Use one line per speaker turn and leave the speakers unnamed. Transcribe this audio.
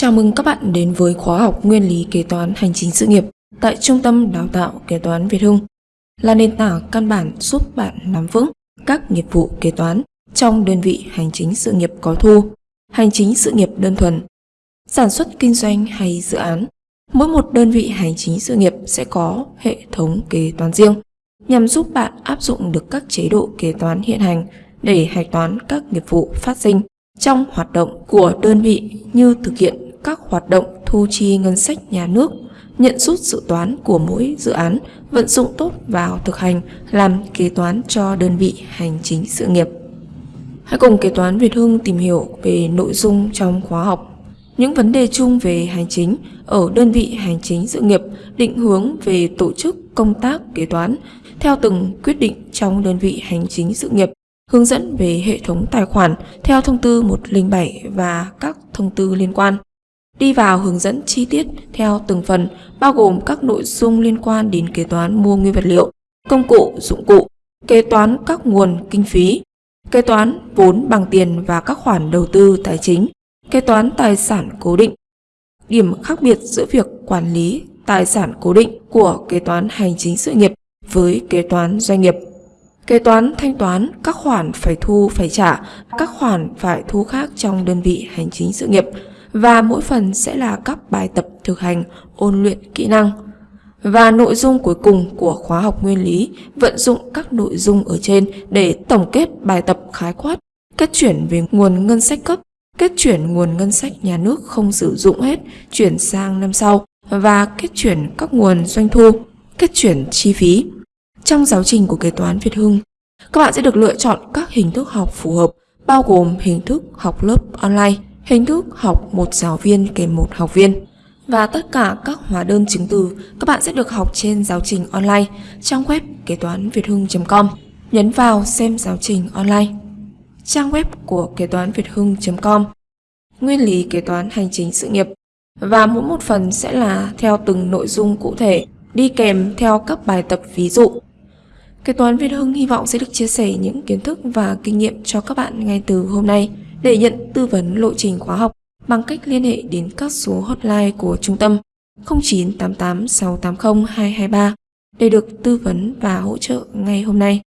Chào mừng các bạn đến với khóa học Nguyên lý kế toán hành chính sự nghiệp tại Trung tâm Đào tạo Kế toán Việt Hưng là nền tảng căn bản giúp bạn nắm vững các nghiệp vụ kế toán trong đơn vị hành chính sự nghiệp có thu, hành chính sự nghiệp đơn thuần, sản xuất kinh doanh hay dự án. Mỗi một đơn vị hành chính sự nghiệp sẽ có hệ thống kế toán riêng nhằm giúp bạn áp dụng được các chế độ kế toán hiện hành để hạch toán các nghiệp vụ phát sinh trong hoạt động của đơn vị như thực hiện các hoạt động thu chi ngân sách nhà nước, nhận rút dự toán của mỗi dự án, vận dụng tốt vào thực hành làm kế toán cho đơn vị hành chính sự nghiệp. Hãy cùng kế toán Việt Hưng tìm hiểu về nội dung trong khóa học. Những vấn đề chung về hành chính ở đơn vị hành chính sự nghiệp định hướng về tổ chức công tác kế toán theo từng quyết định trong đơn vị hành chính sự nghiệp hướng dẫn về hệ thống tài khoản theo thông tư 107 và các thông tư liên quan. Đi vào hướng dẫn chi tiết theo từng phần, bao gồm các nội dung liên quan đến kế toán mua nguyên vật liệu, công cụ, dụng cụ, kế toán các nguồn kinh phí, kế toán vốn bằng tiền và các khoản đầu tư tài chính, kế toán tài sản cố định. Điểm khác biệt giữa việc quản lý tài sản cố định của kế toán hành chính sự nghiệp với kế toán doanh nghiệp. Kế toán thanh toán các khoản phải thu phải trả, các khoản phải thu khác trong đơn vị hành chính sự nghiệp và mỗi phần sẽ là các bài tập thực hành ôn luyện kỹ năng. Và nội dung cuối cùng của khóa học nguyên lý vận dụng các nội dung ở trên để tổng kết bài tập khái quát, kết chuyển về nguồn ngân sách cấp, kết chuyển nguồn ngân sách nhà nước không sử dụng hết chuyển sang năm sau và kết chuyển các nguồn doanh thu, kết chuyển chi phí. Trong giáo trình của kế toán Việt Hưng, các bạn sẽ được lựa chọn các hình thức học phù hợp bao gồm hình thức học lớp online, hình thức học một giáo viên kèm một học viên. Và tất cả các hóa đơn chứng từ, các bạn sẽ được học trên giáo trình online trang web kế toán việt hưng.com. Nhấn vào xem giáo trình online. Trang web của kế toán việt hưng.com Nguyên lý kế toán hành chính sự nghiệp và mỗi một phần sẽ là theo từng nội dung cụ thể, đi kèm theo các bài tập ví dụ Kế toán Việt Hưng hy vọng sẽ được chia sẻ những kiến thức và kinh nghiệm cho các bạn ngay từ hôm nay để nhận tư vấn lộ trình khóa học bằng cách liên hệ đến các số hotline của trung tâm 0988 680 223 để được tư vấn và hỗ trợ ngay hôm nay.